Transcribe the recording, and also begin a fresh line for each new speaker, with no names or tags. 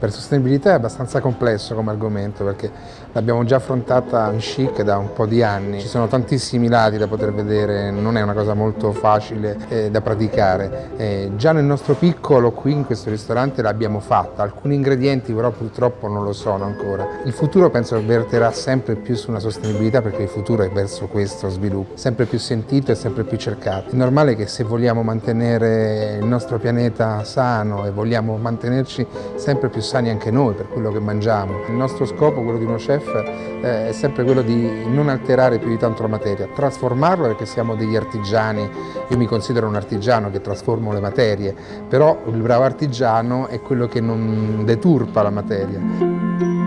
Per sostenibilità è abbastanza complesso come argomento perché l'abbiamo già affrontata in chic da un po' di anni, ci sono tantissimi lati da poter vedere, non è una cosa molto facile eh, da praticare. Eh, già nel nostro piccolo qui in questo ristorante l'abbiamo fatta, alcuni ingredienti però purtroppo non lo sono ancora. Il futuro penso verterà sempre più su una sostenibilità perché il futuro è verso questo sviluppo, sempre più sentito e sempre più cercato. È normale che se vogliamo mantenere il nostro pianeta sano e vogliamo mantenerci sempre più sani anche noi per quello che mangiamo. Il nostro scopo, quello di uno chef, eh, è sempre quello di non alterare più di tanto la materia, trasformarla perché siamo degli artigiani, io mi considero un artigiano che trasformo le materie, però il bravo artigiano è quello che non deturpa la materia.